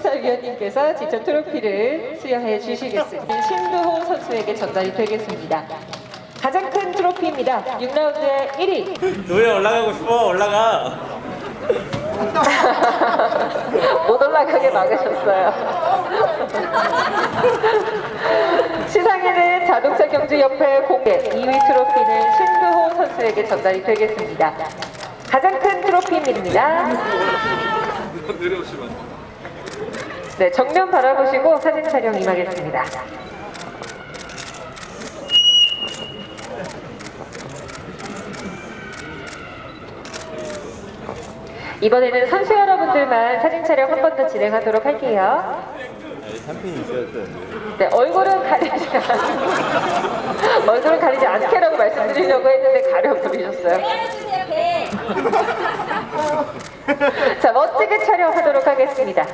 심사위원님께서 직접 트로피를 수여해 주시겠습니다. 신두호 선수에게 전달이 되겠습니다. 가장 큰 트로피입니다. 6라운드의 1위. 노예 올라가고 싶어 올라가 못 올라가게 막으셨어요. 시상에는 자동차 경주협회 공개 2위 트로피는 신두호 선수에게 전달이 되겠습니다. 가장 큰 트로피입니다. 네, 정면 바라보시고 사진 촬영 임하겠습니다. 이번에는 선수 여러분들만 사진 촬영 한 번 더 진행하도록 할게요. 있어야 네, 얼굴은 가리지 않... 얼굴은 가리지 않게라고 말씀드리려고 했는데 가려버리셨어요. 자, 멋지게 촬영하도록 하겠습니다.